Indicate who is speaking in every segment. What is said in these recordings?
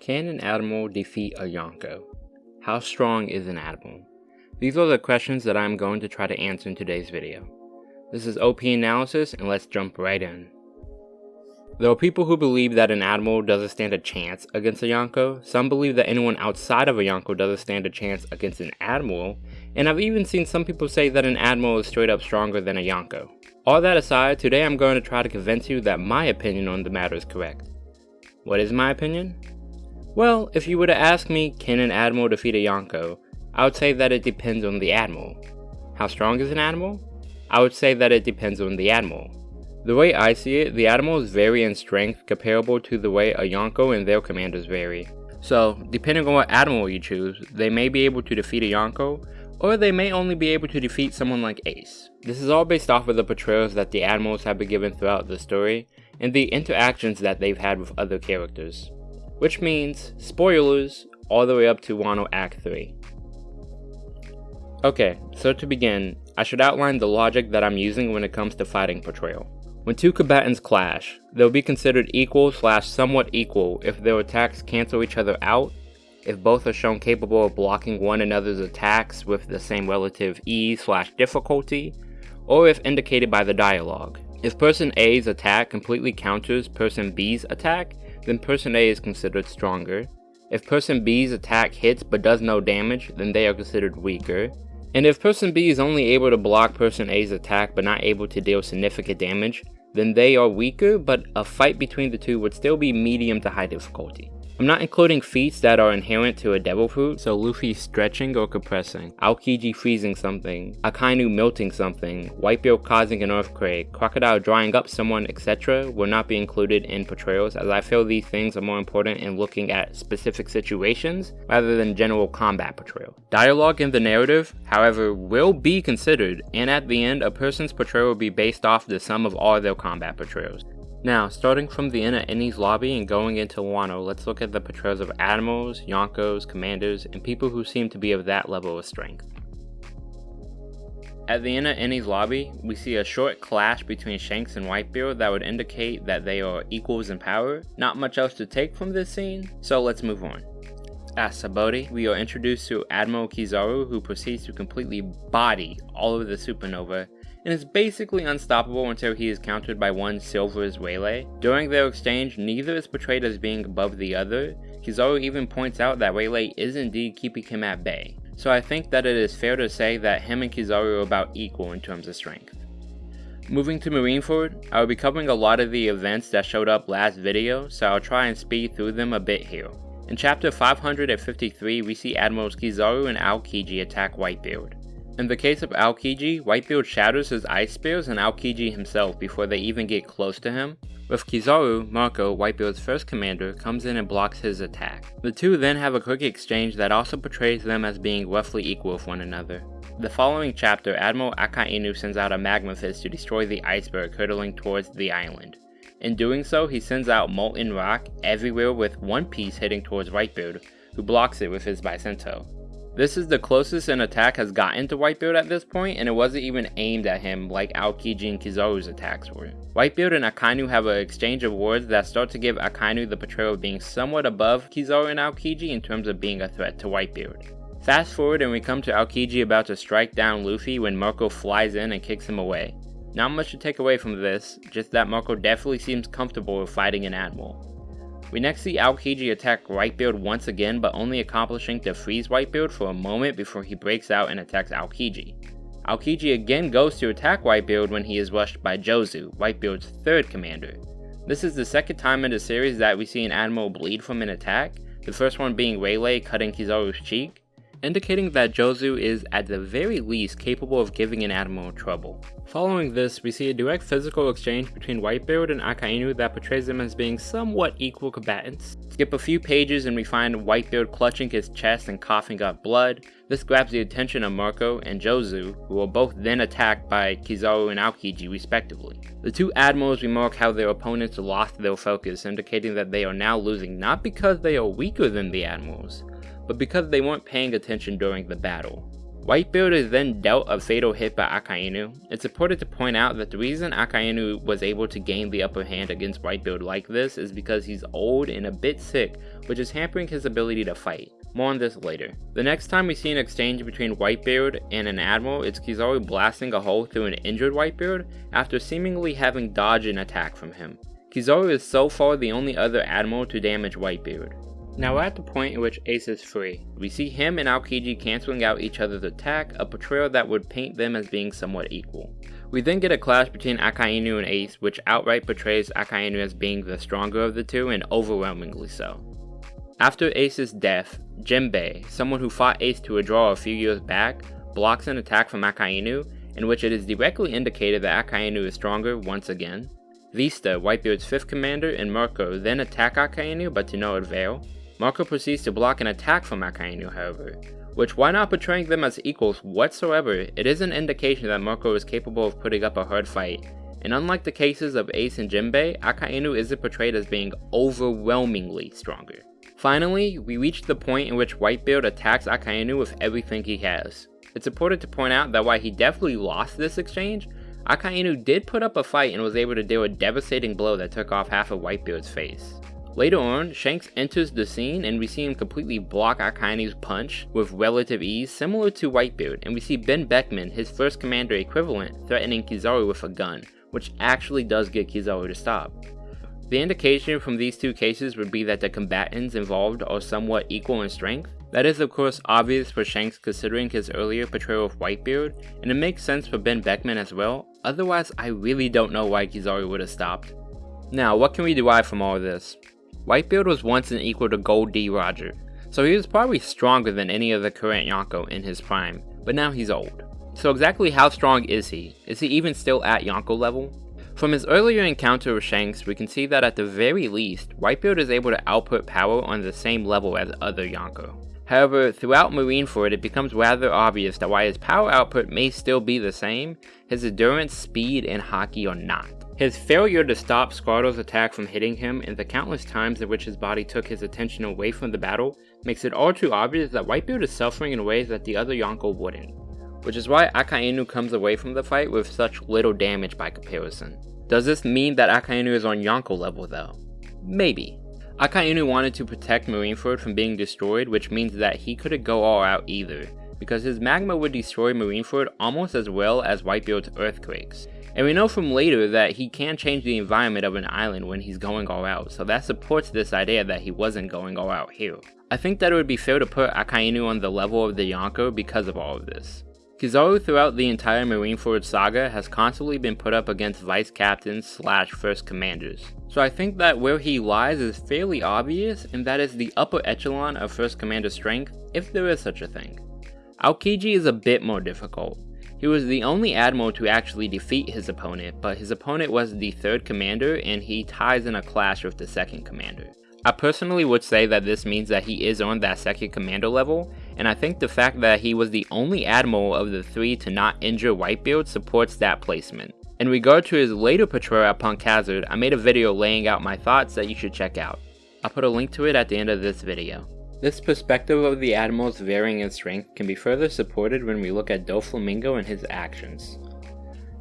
Speaker 1: Can an Admiral defeat a Yonko? How strong is an Admiral? These are the questions that I'm going to try to answer in today's video. This is OP Analysis and let's jump right in. There are people who believe that an Admiral doesn't stand a chance against a Yonko, some believe that anyone outside of a Yonko doesn't stand a chance against an Admiral, and I've even seen some people say that an Admiral is straight up stronger than a Yonko. All that aside, today I'm going to try to convince you that my opinion on the matter is correct. What is my opinion? Well, if you were to ask me, can an Admiral defeat a Yonko, I would say that it depends on the Admiral. How strong is an Admiral? I would say that it depends on the Admiral. The way I see it, the Admirals vary in strength comparable to the way a Yonko and their commanders vary. So, depending on what Admiral you choose, they may be able to defeat a Yonko, or they may only be able to defeat someone like Ace. This is all based off of the portrayals that the Admirals have been given throughout the story, and the interactions that they've had with other characters. Which means, spoilers, all the way up to Wano Act 3. Okay, so to begin, I should outline the logic that I'm using when it comes to fighting portrayal. When two combatants clash, they'll be considered equal slash somewhat equal if their attacks cancel each other out, if both are shown capable of blocking one another's attacks with the same relative ease slash difficulty, or if indicated by the dialogue. If person A's attack completely counters person B's attack, then person A is considered stronger. If person B's attack hits but does no damage, then they are considered weaker. And if person B is only able to block person A's attack but not able to deal significant damage, then they are weaker, but a fight between the two would still be medium to high difficulty. I'm not including feats that are inherent to a devil fruit, so Luffy stretching or compressing, Aokiji freezing something, Akainu melting something, Whitebeard causing an earthquake, Crocodile drying up someone, etc. will not be included in portrayals as I feel these things are more important in looking at specific situations rather than general combat portrayal. Dialogue in the narrative, however, will be considered, and at the end, a person's portrayal will be based off the sum of all their combat portrayals. Now, starting from the end of Enies lobby and going into Wano, let's look at the portrayals of admirals, yonkos, commanders, and people who seem to be of that level of strength. At the end of Enies lobby, we see a short clash between Shanks and Whitebeard that would indicate that they are equals in power. Not much else to take from this scene, so let's move on. At Sabaody, we are introduced to Admiral Kizaru who proceeds to completely body all of the supernova and is basically unstoppable until he is countered by one Silvers Rayleigh. During their exchange, neither is portrayed as being above the other. Kizaru even points out that Rayleigh is indeed keeping him at bay. So I think that it is fair to say that him and Kizaru are about equal in terms of strength. Moving to Marineford, I will be covering a lot of the events that showed up last video, so I'll try and speed through them a bit here. In chapter 553, we see Admirals Kizaru and Aokiji attack Whitebeard. In the case of Aokiji, Whitebeard shatters his ice spears and Aokiji himself before they even get close to him. With Kizaru, Marco, Whitebeard's first commander, comes in and blocks his attack. The two then have a quick exchange that also portrays them as being roughly equal with one another. The following chapter, Admiral Akainu sends out a magma fist to destroy the iceberg hurtling towards the island. In doing so, he sends out molten rock everywhere with one piece heading towards Whitebeard, who blocks it with his Bisento. This is the closest an attack has gotten to Whitebeard at this point, and it wasn't even aimed at him like Aokiji and Kizaru's attacks were. Whitebeard and Akainu have an exchange of words that start to give Akainu the portrayal of being somewhat above Kizaru and Aokiji in terms of being a threat to Whitebeard. Fast forward and we come to Aokiji about to strike down Luffy when Marco flies in and kicks him away. Not much to take away from this, just that Marco definitely seems comfortable with fighting an Admiral. We next see Aokiji attack Whitebeard once again, but only accomplishing to freeze Whitebeard for a moment before he breaks out and attacks Aokiji. Aokiji again goes to attack Whitebeard when he is rushed by Jozu, Whitebeard's third commander. This is the second time in the series that we see an admiral bleed from an attack, the first one being Rayleigh cutting Kizaru's cheek, indicating that Jozu is at the very least capable of giving an admiral trouble. Following this, we see a direct physical exchange between Whitebeard and Akainu that portrays them as being somewhat equal combatants. Skip a few pages and we find Whitebeard clutching his chest and coughing up blood. This grabs the attention of Marco and Jozu, who are both then attacked by Kizaru and Aokiji respectively. The two admirals remark how their opponents lost their focus, indicating that they are now losing not because they are weaker than the admirals, but because they weren't paying attention during the battle. Whitebeard is then dealt a fatal hit by Akainu. It's important to point out that the reason Akainu was able to gain the upper hand against Whitebeard like this is because he's old and a bit sick, which is hampering his ability to fight. More on this later. The next time we see an exchange between Whitebeard and an Admiral, it's Kizaru blasting a hole through an injured Whitebeard after seemingly having dodged an attack from him. Kizaru is so far the only other Admiral to damage Whitebeard. Now we're at the point in which Ace is free. We see him and Aokiji cancelling out each other's attack, a portrayal that would paint them as being somewhat equal. We then get a clash between Akainu and Ace, which outright portrays Akainu as being the stronger of the two and overwhelmingly so. After Ace's death, Jinbei, someone who fought Ace to a draw a few years back, blocks an attack from Akainu, in which it is directly indicated that Akainu is stronger once again. Vista, Whitebeard's 5th commander, and Marco then attack Akainu but to no avail. Marco proceeds to block an attack from Akainu however, which while not portraying them as equals whatsoever, it is an indication that Marco is capable of putting up a hard fight, and unlike the cases of Ace and Jinbei, Akainu isn't portrayed as being overwhelmingly stronger. Finally, we reach the point in which Whitebeard attacks Akainu with everything he has. It's important to point out that while he definitely lost this exchange, Akainu did put up a fight and was able to deal a devastating blow that took off half of Whitebeard's face. Later on, Shanks enters the scene and we see him completely block Akainu's punch with relative ease similar to Whitebeard and we see Ben Beckman, his first commander equivalent, threatening Kizaru with a gun, which actually does get Kizaru to stop. The indication from these two cases would be that the combatants involved are somewhat equal in strength. That is of course obvious for Shanks considering his earlier portrayal of Whitebeard, and it makes sense for Ben Beckman as well, otherwise I really don't know why Kizaru would have stopped. Now, what can we derive from all this? Whitebeard was once an equal to Gold D. Roger, so he was probably stronger than any of the current Yonko in his prime, but now he's old. So exactly how strong is he? Is he even still at Yonko level? From his earlier encounter with Shanks, we can see that at the very least, Whitebeard is able to output power on the same level as other Yonko. However, throughout Marineford it becomes rather obvious that while his power output may still be the same, his endurance, speed, and Haki are not. His failure to stop Squardo's attack from hitting him and the countless times in which his body took his attention away from the battle makes it all too obvious that Whitebeard is suffering in ways that the other Yonko wouldn't, which is why Akainu comes away from the fight with such little damage by comparison. Does this mean that Akainu is on Yonko level though? Maybe. Akainu wanted to protect Marineford from being destroyed which means that he couldn't go all out either, because his magma would destroy Marineford almost as well as Whitebeard's earthquakes, and we know from later that he can change the environment of an island when he's going all out, so that supports this idea that he wasn't going all out here. I think that it would be fair to put Akainu on the level of the Yonko because of all of this. Kizaru throughout the entire Marineford saga has constantly been put up against vice captains slash first commanders. So I think that where he lies is fairly obvious and that is the upper echelon of first commander strength, if there is such a thing. Aokiji is a bit more difficult. He was the only admiral to actually defeat his opponent, but his opponent was the third commander and he ties in a clash with the second commander. I personally would say that this means that he is on that second commander level, and I think the fact that he was the only admiral of the three to not injure Whitebeard supports that placement. In regard to his later portrayal at Punk Hazard, I made a video laying out my thoughts that you should check out. I'll put a link to it at the end of this video. This perspective of the Admiral's varying in strength can be further supported when we look at Doflamingo and his actions.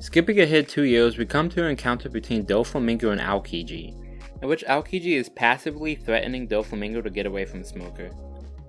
Speaker 1: Skipping ahead two years, we come to an encounter between Doflamingo and Aokiji, in which Aokiji is passively threatening Doflamingo to get away from Smoker.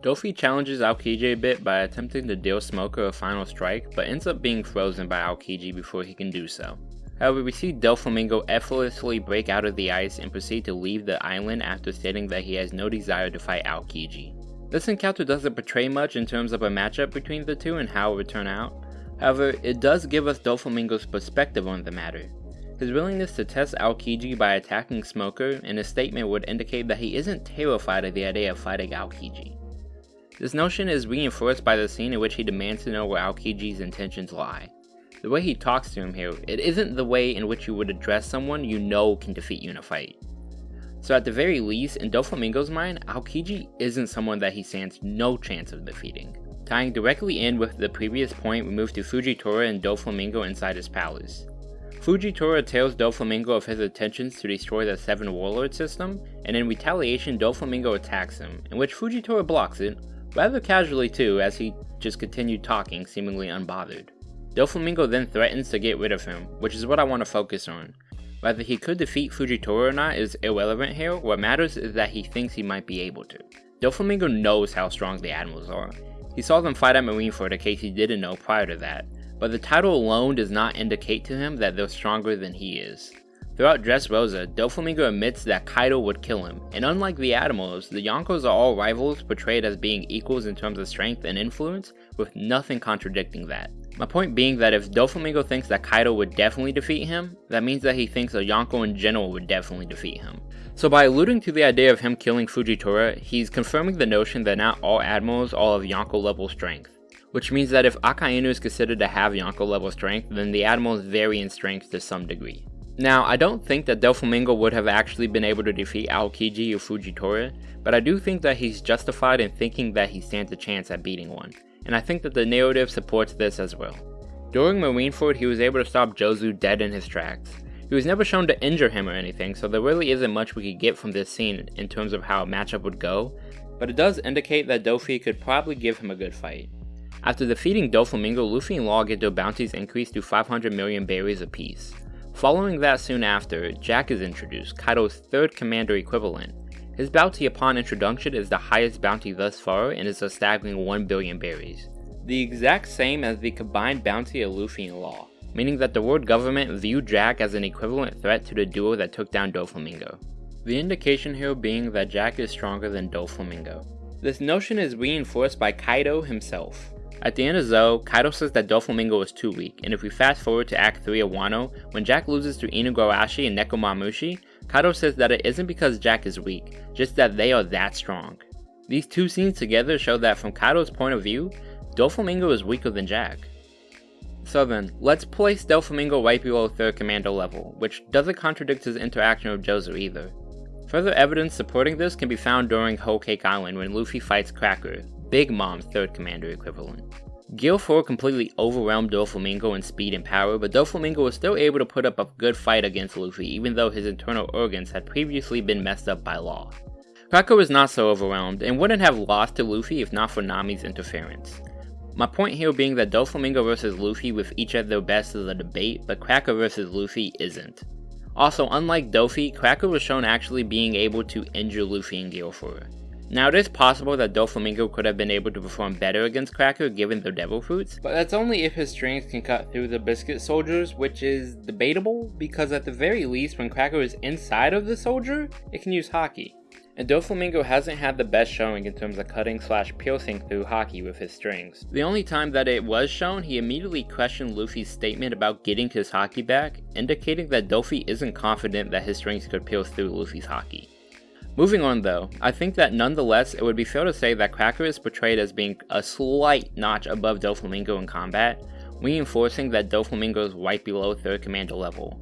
Speaker 1: Dofi challenges Aokiji a bit by attempting to deal Smoker a final strike, but ends up being frozen by Aokiji before he can do so. However, we see Doflamingo effortlessly break out of the ice and proceed to leave the island after stating that he has no desire to fight Aokiji. This encounter doesn't portray much in terms of a matchup between the two and how it would turn out. However, it does give us Doflamingo's perspective on the matter. His willingness to test Aokiji by attacking Smoker in his statement would indicate that he isn't terrified of the idea of fighting Aokiji. This notion is reinforced by the scene in which he demands to know where Aokiji's intentions lie. The way he talks to him here, it isn't the way in which you would address someone you know can defeat you in a fight. So at the very least, in Doflamingo's mind, Aokiji isn't someone that he stands no chance of defeating. Tying directly in with the previous point, we move to Fujitora and Doflamingo inside his palace. Fujitora tells Doflamingo of his intentions to destroy the Seven Warlord system, and in retaliation Doflamingo attacks him, in which Fujitora blocks it, rather casually too as he just continued talking seemingly unbothered. Doflamingo then threatens to get rid of him, which is what I want to focus on. Whether he could defeat Fujitora or not is irrelevant here, what matters is that he thinks he might be able to. Doflamingo knows how strong the Admirals are. He saw them fight at Marineford in case he didn't know prior to that, but the title alone does not indicate to him that they're stronger than he is. Throughout Dressrosa, Doflamingo admits that Kaido would kill him, and unlike the Admirals, the Yonkos are all rivals portrayed as being equals in terms of strength and influence, with nothing contradicting that. My point being that if Doflamingo thinks that Kaido would definitely defeat him, that means that he thinks a Yonko in general would definitely defeat him. So by alluding to the idea of him killing Fujitora, he's confirming the notion that not all admirals are of Yonko level strength. Which means that if Akainu is considered to have Yonko level strength, then the admirals vary in strength to some degree. Now, I don't think that Doflamingo would have actually been able to defeat Aokiji or Fujitora, but I do think that he's justified in thinking that he stands a chance at beating one, and I think that the narrative supports this as well. During Marineford, he was able to stop Jozu dead in his tracks. He was never shown to injure him or anything, so there really isn't much we could get from this scene in terms of how a matchup would go, but it does indicate that Dofi could probably give him a good fight. After defeating Doflamingo, Luffy and Law get their bounties increased to 500 million berries apiece. Following that soon after, Jack is introduced, Kaido's third commander equivalent. His bounty upon introduction is the highest bounty thus far and is a staggering 1 billion berries. The exact same as the combined bounty of Luffy and Law, meaning that the world government viewed Jack as an equivalent threat to the duo that took down Doflamingo. The indication here being that Jack is stronger than Doflamingo. This notion is reinforced by Kaido himself. At the end of Zou, Kaido says that Doflamingo is too weak, and if we fast forward to Act 3 of Wano, when Jack loses to Inugarashi and Nekomamushi, Kaido says that it isn't because Jack is weak, just that they are that strong. These two scenes together show that from Kaido's point of view, Doflamingo is weaker than Jack. So then, let's place Doflamingo right below 3rd Commando level, which doesn't contradict his interaction with Jozu either. Further evidence supporting this can be found during Whole Cake Island when Luffy fights Cracker, Big Mom's third commander equivalent. Gear 4 completely overwhelmed Doflamingo in speed and power, but Doflamingo was still able to put up a good fight against Luffy even though his internal organs had previously been messed up by Law. Cracker was not so overwhelmed, and wouldn't have lost to Luffy if not for Nami's interference. My point here being that Doflamingo vs Luffy with each at their best is a debate, but Cracker vs Luffy isn't. Also, unlike Dofi, Cracker was shown actually being able to injure Luffy and 4. Now it is possible that Doflamingo could have been able to perform better against Cracker given their devil fruits, but that's only if his strength can cut through the biscuit soldiers, which is debatable, because at the very least when Cracker is inside of the soldier, it can use Haki. And Doflamingo hasn't had the best showing in terms of cutting slash piercing through Haki with his strings. The only time that it was shown, he immediately questioned Luffy's statement about getting his Haki back, indicating that Dofi isn't confident that his strings could pierce through Luffy's Haki. Moving on though, I think that nonetheless it would be fair to say that Cracker is portrayed as being a slight notch above Doflamingo in combat, reinforcing that Doflamingo is right below 3rd Commander level.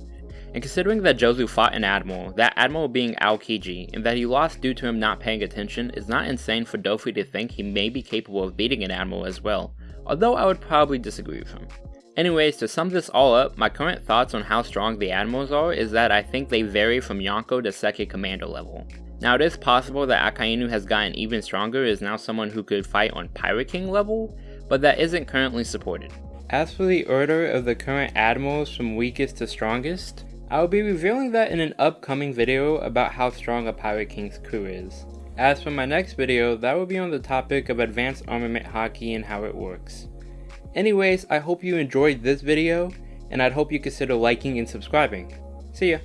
Speaker 1: And considering that Jozu fought an Admiral, that Admiral being Aokiji, and that he lost due to him not paying attention is not insane for Dofi to think he may be capable of beating an Admiral as well, although I would probably disagree with him. Anyways, to sum this all up, my current thoughts on how strong the Admirals are is that I think they vary from Yonko to second Commander level. Now it is possible that Akainu has gotten even stronger is now someone who could fight on Pirate King level, but that isn't currently supported. As for the order of the current admirals from weakest to strongest, I will be revealing that in an upcoming video about how strong a Pirate King's crew is. As for my next video, that will be on the topic of advanced armament Haki and how it works. Anyways, I hope you enjoyed this video, and I'd hope you consider liking and subscribing. See ya!